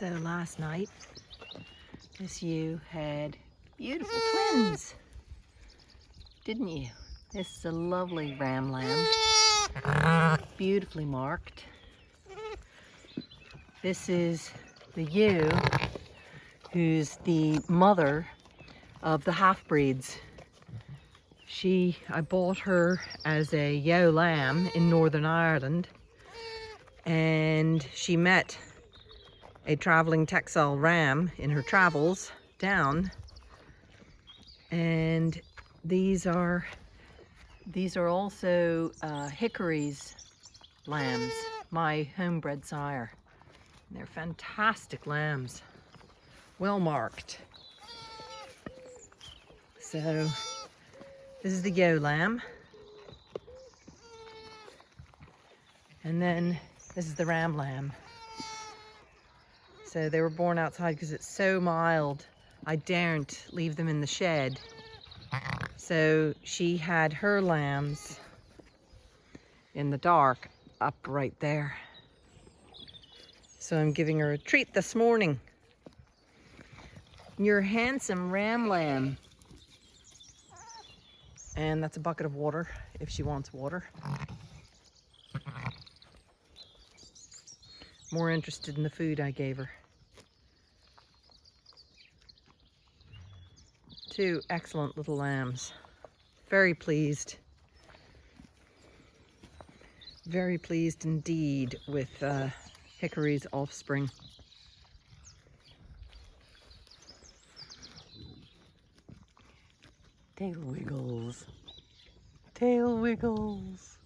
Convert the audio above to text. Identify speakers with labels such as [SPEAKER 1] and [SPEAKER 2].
[SPEAKER 1] So last night, this ewe had beautiful mm. twins, didn't you? This is a lovely ram lamb, beautifully marked. This is the ewe who's the mother of the half-breeds. She, I bought her as a ewe lamb in Northern Ireland and she met a traveling Texel ram in her travels down and these are these are also uh, Hickory's lambs, my homebred sire. They're fantastic lambs, well marked. So this is the ewe lamb. And then this is the ram lamb. So they were born outside because it's so mild. I daren't leave them in the shed. So she had her lambs in the dark up right there. So I'm giving her a treat this morning. Your handsome ram lamb. And that's a bucket of water if she wants water. More interested in the food I gave her. Two excellent little lambs. Very pleased. Very pleased indeed with uh, Hickory's offspring. Tail wiggles. Tail wiggles.